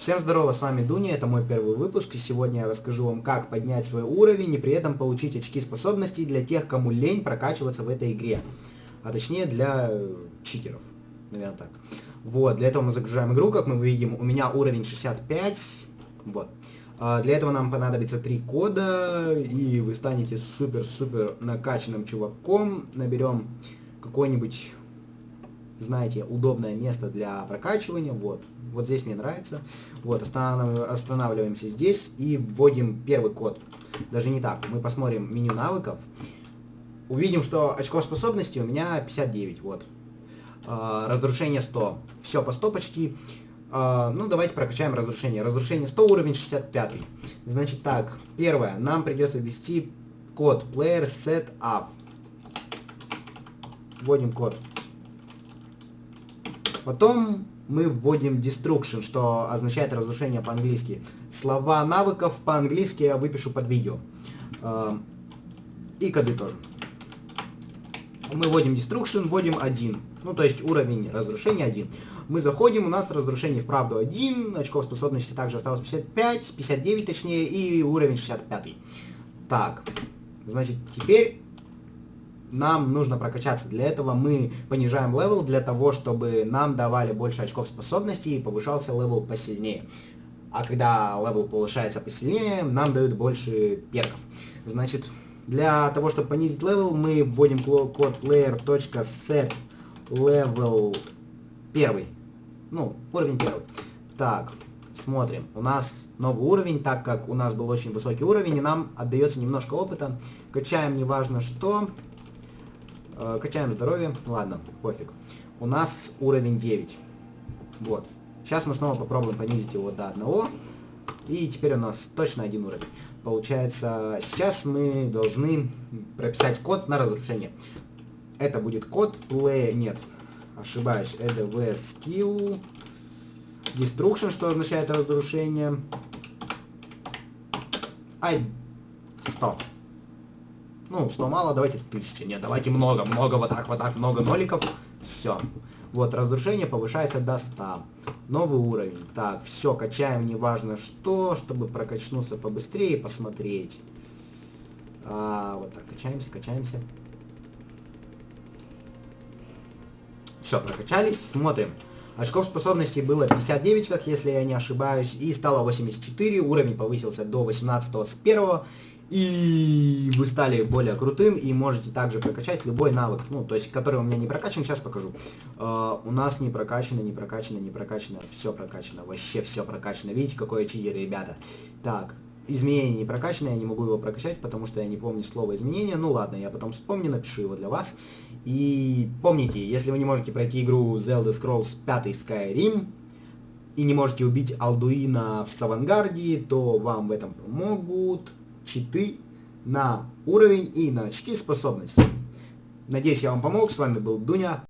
Всем здорово, с вами Дуня, это мой первый выпуск, и сегодня я расскажу вам, как поднять свой уровень и при этом получить очки способностей для тех, кому лень прокачиваться в этой игре. А точнее для э, читеров, наверное так. Вот, для этого мы загружаем игру, как мы видим, у меня уровень 65, вот. А для этого нам понадобится три кода, и вы станете супер-супер накачанным чуваком. Наберем какой-нибудь, знаете, удобное место для прокачивания, вот. Вот здесь мне нравится. Вот, останавливаемся здесь и вводим первый код. Даже не так. Мы посмотрим меню навыков. Увидим, что очков способности у меня 59. Вот. А, разрушение 100. Все по 100 почти. А, ну, давайте прокачаем разрушение. Разрушение 100, уровень 65. Значит так, первое. Нам придется ввести код player set up. Вводим код. Потом мы вводим destruction, что означает разрушение по-английски. Слова навыков по-английски я выпишу под видео. А, и коды тоже. Мы вводим destruction, вводим 1. Ну, то есть уровень разрушения 1. Мы заходим, у нас разрушение вправду 1, очков способности также осталось 55, 59 точнее, и уровень 65. Так, значит, теперь нам нужно прокачаться. Для этого мы понижаем level, для того, чтобы нам давали больше очков способности и повышался level посильнее. А когда level повышается посильнее, нам дают больше перков. Значит, для того, чтобы понизить level, мы вводим код player.setlevel 1. Ну, уровень 1. Так, смотрим. У нас новый уровень, так как у нас был очень высокий уровень, и нам отдается немножко опыта. Качаем неважно что. Э, качаем здоровье. Ладно, пофиг. У нас уровень 9. Вот. Сейчас мы снова попробуем понизить его до 1. И теперь у нас точно один уровень. Получается, сейчас мы должны прописать код на разрушение. Это будет код play... Нет, ошибаюсь. Это v skill destruction, что означает разрушение. Ай, 100. Ну, 100 мало, давайте 1000. Нет, давайте много, много, вот так, вот так, много ноликов. Все. Вот, разрушение повышается до 100. Новый уровень. Так, все, качаем неважно что, чтобы прокачнуться побыстрее посмотреть. А, вот так, качаемся, качаемся. Все, прокачались, смотрим. Очков способностей было 59, как если я не ошибаюсь, и стало 84, уровень повысился до 18 с 1, и вы стали более крутым, и можете также прокачать любой навык, ну, то есть, который у меня не прокачан, сейчас покажу. Uh, у нас не прокачано, не прокачано, не прокачано, все прокачано, вообще все прокачано. Видите, какое читер, ребята. Так, изменение не прокачано, я не могу его прокачать, потому что я не помню слово изменения. Ну ладно, я потом вспомню, напишу его для вас. И помните, если вы не можете пройти игру Zelda Scrolls 5 Skyrim, и не можете убить Алдуина в Савангарде, то вам в этом помогут читы на уровень и на очки способностей. Надеюсь, я вам помог. С вами был Дуня.